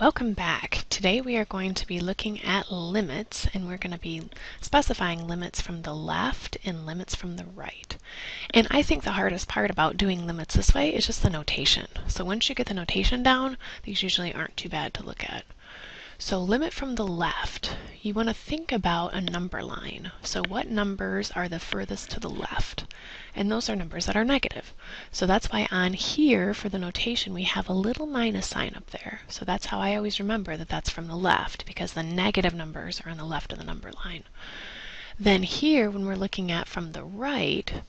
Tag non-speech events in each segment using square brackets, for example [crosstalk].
Welcome back. Today we are going to be looking at limits and we're going to be specifying limits from the left and limits from the right. And I think the hardest part about doing limits this way is just the notation. So once you get the notation down, these usually aren't too bad to look at. So limit from the left, you want to think about a number line. So what numbers are the furthest to the left? And those are numbers that are negative. So that's why on here for the notation we have a little minus sign up there. So that's how I always remember that that's from the left because the negative numbers are on the left of the number line. Then here when we're looking at from the right,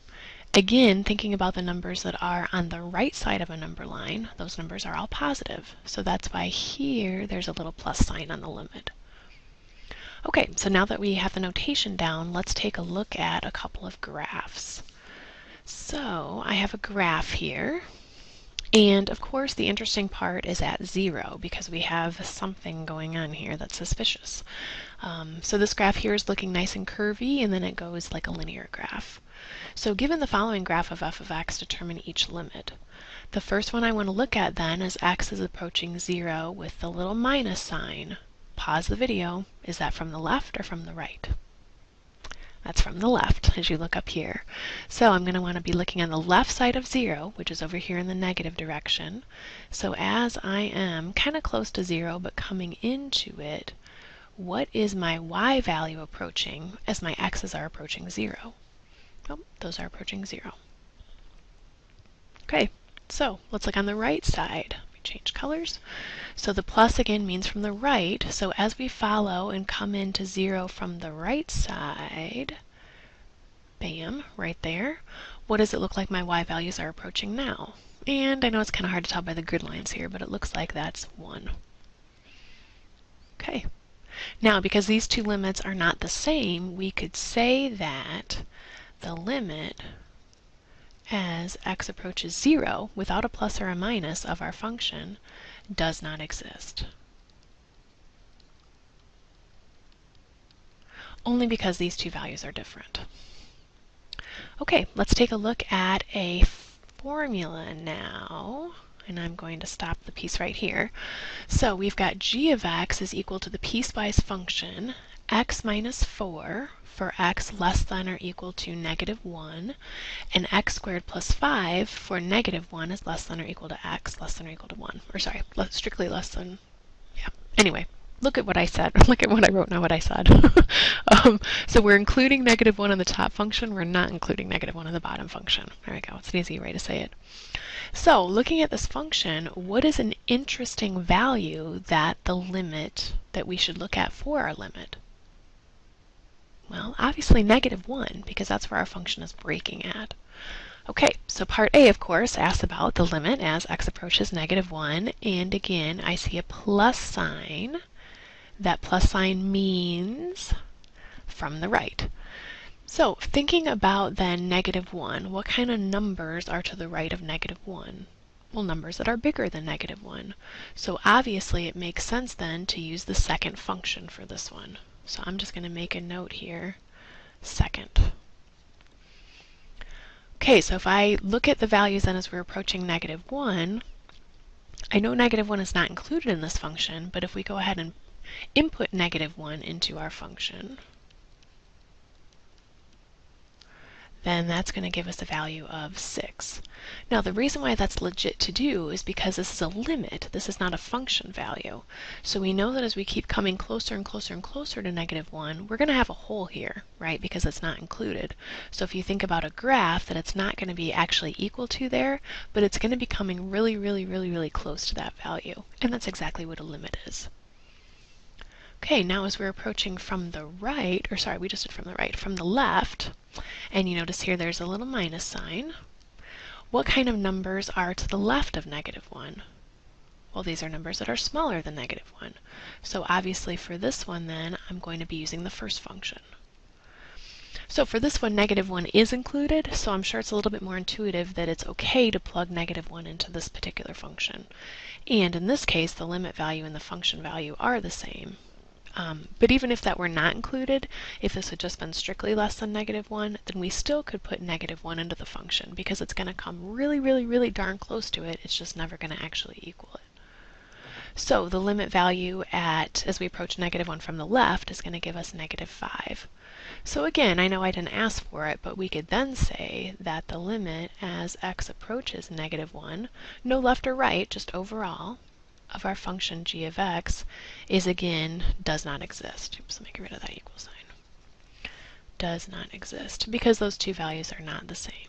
Again, thinking about the numbers that are on the right side of a number line, those numbers are all positive. So that's why here there's a little plus sign on the limit. Okay, so now that we have the notation down, let's take a look at a couple of graphs. So I have a graph here. And of course the interesting part is at zero because we have something going on here that's suspicious. Um, so this graph here is looking nice and curvy and then it goes like a linear graph. So given the following graph of f of x, determine each limit. The first one I want to look at then is x is approaching 0 with the little minus sign. Pause the video. Is that from the left or from the right? That's from the left as you look up here. So I'm going to want to be looking on the left side of 0, which is over here in the negative direction. So as I am kind of close to 0 but coming into it, what is my y value approaching as my x's are approaching 0? Oh, those are approaching zero. Okay, so let's look on the right side. Change colors. So the plus again means from the right. So as we follow and come into zero from the right side, bam, right there, what does it look like my y values are approaching now? And I know it's kind of hard to tell by the grid lines here, but it looks like that's 1. Okay. Now, because these two limits are not the same, we could say that the limit as x approaches 0 without a plus or a minus of our function does not exist. Only because these two values are different. Okay, let's take a look at a formula now. And I'm going to stop the piece right here. So we've got g of x is equal to the piecewise function x minus 4 for x less than or equal to negative 1, and x squared plus 5 for negative 1 is less than or equal to x less than or equal to 1. Or sorry, strictly less than, yeah. Anyway, look at what I said. [laughs] look at what I wrote, not what I said. [laughs] um, so we're including negative 1 in the top function. We're not including negative 1 in the bottom function. There we go. It's an easy way to say it. So looking at this function, what is an interesting value that the limit that we should look at for our limit? Well, obviously negative 1, because that's where our function is breaking at. Okay, so part A, of course, asks about the limit as x approaches negative 1, and again, I see a plus sign. That plus sign means from the right. So, thinking about then negative 1, what kind of numbers are to the right of negative 1? Well, numbers that are bigger than negative 1. So obviously it makes sense then to use the second function for this one. So I'm just going to make a note here, second. Okay, so if I look at the values then as we're approaching negative 1, I know negative 1 is not included in this function, but if we go ahead and input negative 1 into our function, then that's going to give us a value of 6. Now the reason why that's legit to do is because this is a limit. This is not a function value. So we know that as we keep coming closer and closer and closer to negative 1, we're going to have a hole here, right, because it's not included. So if you think about a graph, that it's not going to be actually equal to there, but it's going to be coming really, really, really, really close to that value. And that's exactly what a limit is. Okay, now as we're approaching from the right, or sorry, we just did from the right, from the left, and you notice here there's a little minus sign. What kind of numbers are to the left of negative 1? Well, these are numbers that are smaller than negative 1. So obviously for this one then, I'm going to be using the first function. So for this one, negative 1 is included, so I'm sure it's a little bit more intuitive that it's okay to plug negative 1 into this particular function. And in this case, the limit value and the function value are the same. Um, but even if that were not included, if this had just been strictly less than negative 1, then we still could put negative 1 into the function because it's going to come really, really, really darn close to it. It's just never going to actually equal it. So the limit value at, as we approach negative 1 from the left, is going to give us negative 5. So again, I know I didn't ask for it, but we could then say that the limit as x approaches negative 1, no left or right, just overall, of our function g of x is again does not exist. Oops, let me get rid of that equal sign. Does not exist because those two values are not the same.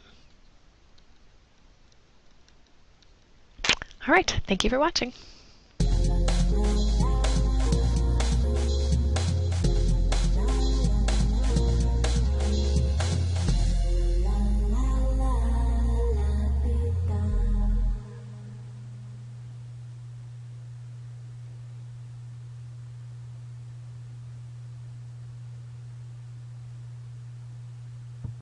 All right, thank you for watching.